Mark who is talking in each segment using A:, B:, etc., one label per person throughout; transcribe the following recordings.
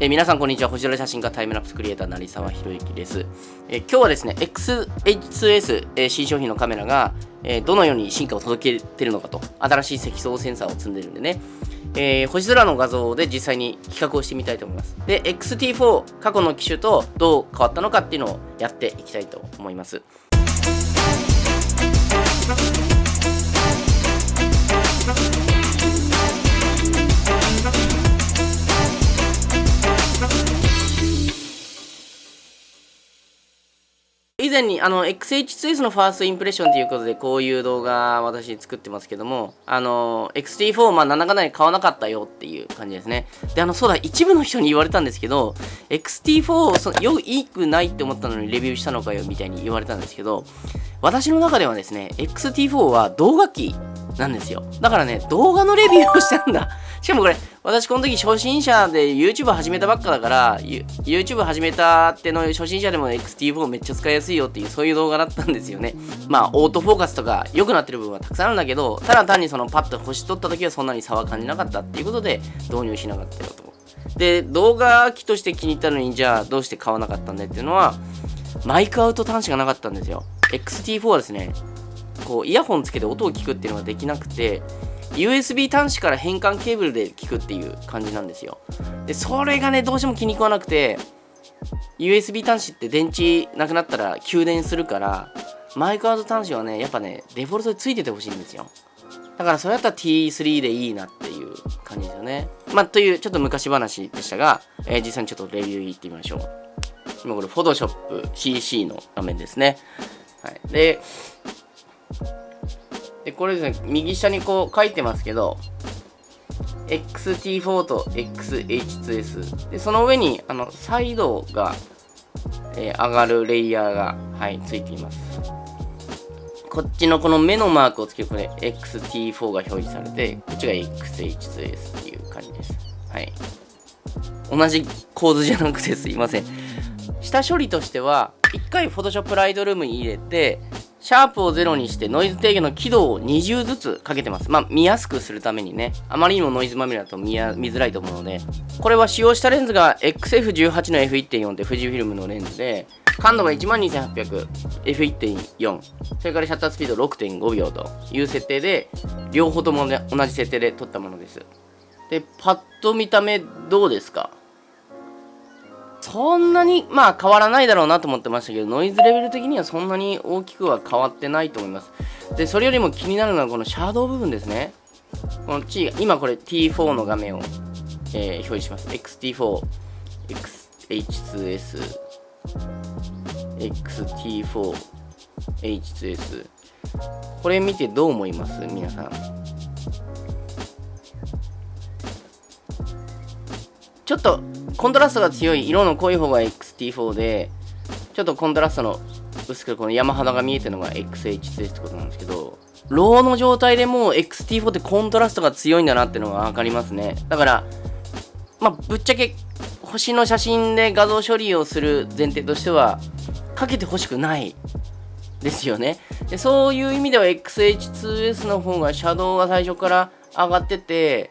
A: えー皆さんこんにちは。星空写真家タイムラプスクリエイター成沢宏之です、えー今日はですね XH2S、えー新商品のカメラが、えどのように進化を届けてるのかと新しい積層センサーを積んでるんでね、え星空の画像で実際に比較をしてみたいと思います。で XT4 過去の機種とどう変わったのかっていうのをやっていきたいと思います。以前にあの XH2S のファーストインプレッションということでこういう動画私作ってますけどもあの XT4 まあ7かなり買わなかったよっていう感じですね。であのそうだ一部の人に言われたんですけど XT4 そよいくないって思ったのにレビューしたのかよみたいに言われたんですけど私の中ではですね XT4 は動画機なんですよ。だからね動画のレビューをしたんだ。しかもこれ私この時初心者で YouTube 始めたばっかだからユ YouTube 始めたっての初心者でも XT4 めっちゃ使いやすいよっていうそういう動画だったんですよね。まあオートフォーカスとか良くなってる部分はたくさんあるんだけどただ単にそのパッと星取った時はそんなに差は感じなかったっていうことで導入しなかったよと。で動画機として気に入ったのにじゃあどうして買わなかったんだっていうのはマイクアウト端子がなかったんですよ。XT4 はですねこうイヤホンつけて音を聞くっていうのができなくて USB 端子から変換ケーブルで聞くっていう感じなんですよ。でそれがねどうしても気に食わなくて USB 端子って電池なくなったら給電するからマイクアウト端子はねやっぱねデフォルトでついててほしいんですよ。だからそれやったら T3 でいいなっていう感じですよね。まあというちょっと昔話でしたが、えー実際にちょっとレビューいってみましょう。今これ Photoshop CC の画面ですね。はい、ででこれですね右下にこう書いてますけど XT4 と XH2S でその上にあのサイドが、えー上がるレイヤーが、はい、ついています。こっちのこの目のマークをつけるこれ XT4 が表示されてこっちが XH2S っていう感じです。はい。同じ構図じゃなくてすいません。下処理としては1回 Photoshop Lightroom に入れてシャープを0にしてノイズ低減の輝度を20ずつかけてます。まあ見やすくするためにね。あまりにもノイズまみれだと見や見づらいと思うので。これは使用したレンズが XF18 の F1.4 って富士フィルムのレンズで、感度が12800、F1.4、それからシャッタースピード6.5秒という設定で、両方とも、ね、同じ設定で撮ったものです。で、パッと見た目どうですか？そんなにまあ変わらないだろうなと思ってましたけどノイズレベル的にはそんなに大きくは変わってないと思います。でそれよりも気になるのはこのシャドウ部分ですね。この T 今これ T4 の画面を、えー表示します。XT4 XH2S XT4 H2S これ見てどう思います？皆さん。ちょっとコントラストが強い色の濃い方が XT4 でちょっとコントラストの薄くこの山肌が見えてるのが XH2 ってことなんですけどローの状態でもう XT4 ってコントラストが強いんだなってのが分かりますね。だからまあぶっちゃけ星の写真で画像処理をする前提としてはかけてほしくないですよね。でそういう意味では XH2S の方がシャドウが最初から上がってて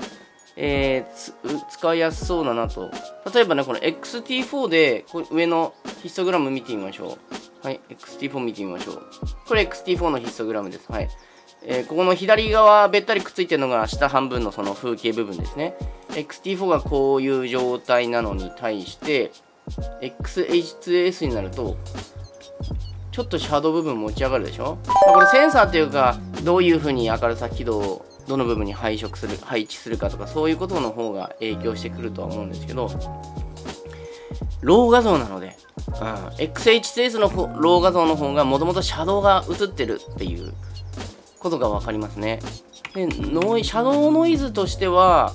A: えー使いやすそうだなと。例えばね、この XT4 で、こ上のヒストグラム見てみましょう。はい、XT4 見てみましょう。これ XT4 のヒストグラムです。はい。えーここの左側べったりくっついてるのが下半分のその風景部分ですね。XT4 がこういう状態なのに対して、XH2S になると、ちょっとシャドウ部分持ち上がるでしょ、まあこれセンサーっていうか、どういう風に明るさ輝度をどの部分に配色する配置するかとかそういうことの方が影響してくるとは思うんですけどロー画像なので、うん、XH2S のロー画像の方がもともとシャドウが映ってるっていうことが分かりますね。でノイシャドウノイズとしては、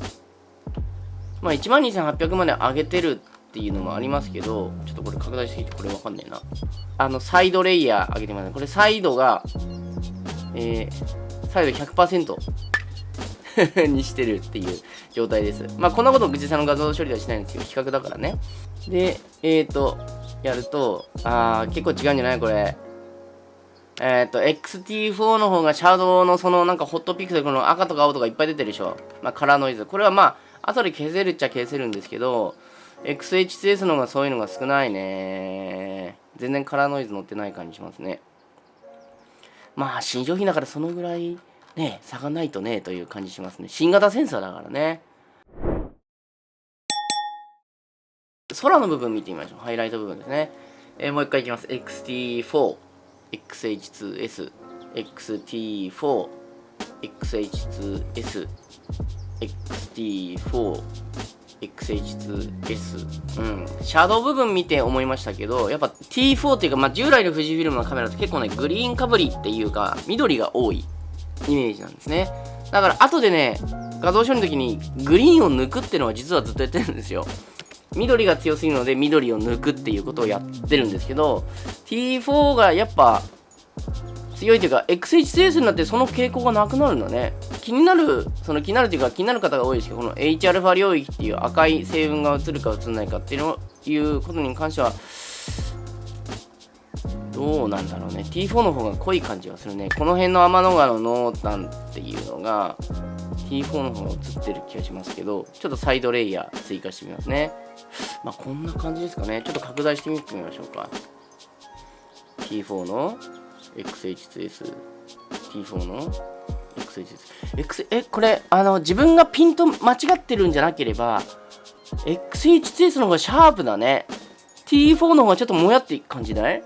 A: まあ、12800まで上げてるっていうのもありますけどちょっとこれ拡大しすぎてこれ分かんねえな。あのサイドレイヤー上げてます。ねこれサイドがえー、サイド100% にしてるっていう状態です。まあ、こんなこと口さんの画像処理ではしないんですけど、比較だからね。で、えっ、ー、と、やると、あー、結構違うんじゃないこれ。えっ、ー、と、XT4 の方がシャドウのそのなんかホットピックでこの赤とか青とかいっぱい出てるでしょ。まあ、カラーノイズ。これはまあ、後で消せるっちゃ消せるんですけど、XH2S の方がそういうのが少ないね全然カラーノイズ乗ってない感じしますねまあ新商品だからそのぐらいね差がないとねという感じしますね。新型センサーだからね。空の部分見てみましょう。ハイライト部分ですね、えー、もう一回いきます。XT4 XH2S XT4 XH2S XT4 XH2S うん。シャドウ部分見て思いましたけどやっぱ T4 っていうか、まあ、従来の富士フィルムのカメラって結構ねグリーンかぶりっていうか緑が多い。イメージなんですね。だから後でね画像処理の時にグリーンを抜くっていうのは実はずっとやってるんですよ。緑が強すぎるので緑を抜くっていうことをやってるんですけど T4 がやっぱ強いというか XHS になってその傾向がなくなるんだね。気になるその気になるというか気になる方が多いですけどこの Hα 領域っていう赤い成分が映るか映らないかっていうことに関してはどうなんだろうね。T4 の方が濃い感じがするね。この辺の天の川の濃淡っていうのが T4 の方が映ってる気がしますけどちょっとサイドレイヤー追加してみますね。まあこんな感じですかね。ちょっと拡大してみてみましょうか。T4 の XH2S T4 の XH2S X えこれあの自分がピント間違ってるんじゃなければ XH2S の方がシャープだね。T4 の方がちょっともやって感じない？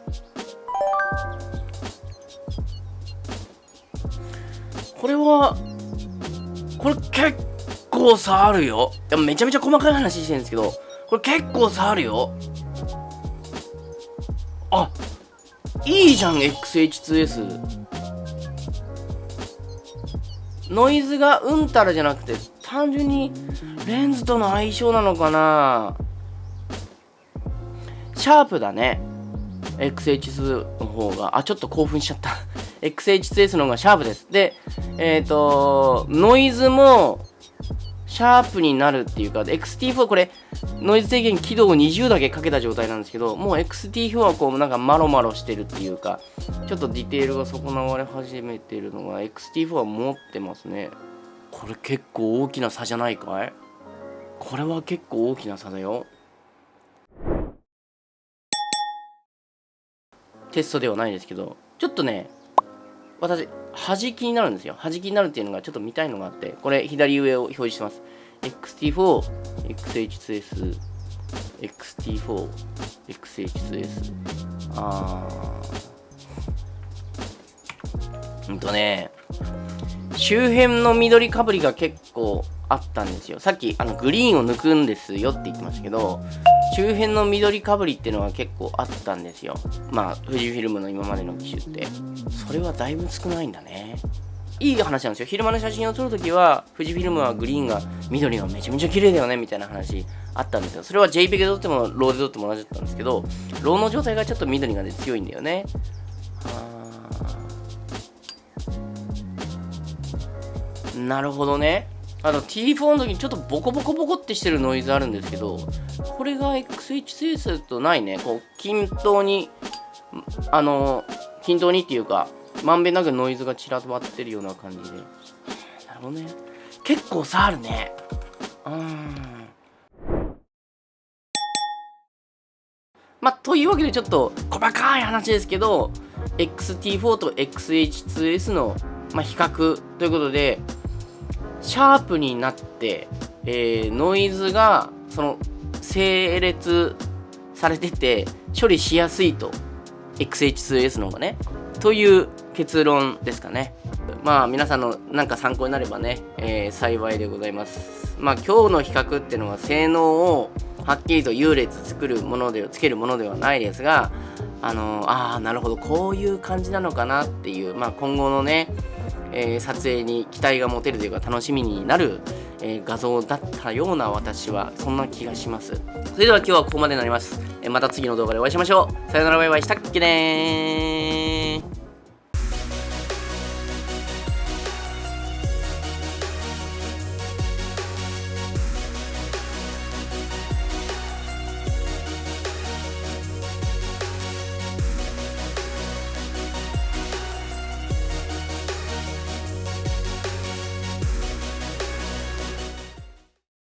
A: これはこれ結構差あるよ。いやめちゃめちゃ細かい話してるんですけどこれ結構差あるよ。あいいじゃん XH2S ノイズがうんたらじゃなくて単純にレンズとの相性なのかな。シャープだね。XH2 の方が。あちょっと興奮しちゃった。XH2S の方がシャープですでえっ、ー、とノイズもシャープになるっていうか、XT4 これ、ノイズ低減起動を20だけかけた状態なんですけど、もう XT4 はこう、なんかマロマロしてるっていうか、ちょっとディテールが損なわれ始めてるのが、XT4 は持ってますね。これ結構大きな差じゃないかい？これは結構大きな差だよ。テストではないですけど、ちょっとね、私、端気になるんですよ。端気になるっていうのがちょっと見たいのがあって、これ左上を表示してます。XT4、XH2S、XT4、XH2S。あー。うんとね、周辺の緑かぶりが結構あったんですよ。さっきあのグリーンを抜くんですよって言ってましたけど、周辺の緑かぶりっていうのは結構あったんですよ。まあ、富士フィルムの今までの機種って。それはだいぶ少ないんだね。いい話なんですよ。昼間の写真を撮るときは、富士フィルムはグリーンが、緑がめちゃめちゃ綺麗だよね、みたいな話あったんですよ。それは JPEG で撮っても、ローで撮っても同じだったんですけど、ローの状態がちょっと緑がね、強いんだよね。なるほどね。あの T4 の時にちょっとボコボコボコってしてるノイズあるんですけど、これが XH2S とないね、こう均等に、あの、均等にっていうか、まんべんなくノイズが散らばってるような感じで。なるほどね。結構差あるね。うん。まあ、というわけでちょっと細かい話ですけど、XT4 と XH2S の、まあ、比較ということで、シャープになって、えー、ノイズがその整列されてて処理しやすいと。XH2S の方がね。という結論ですかね。まあ皆さんのなんか参考になればね、えー、幸いでございます。まあ今日の比較っていうのは性能をはっきりと優劣作るものでつけるものではないですがあのー、ああなるほどこういう感じなのかなっていうまあ今後のねえー、撮影に期待が持てるというか楽しみになる、えー、画像だったような私はそんな気がします。それでは今日はここまでになります、え、また次の動画でお会いしましょう。さよならバイバイ。したっけね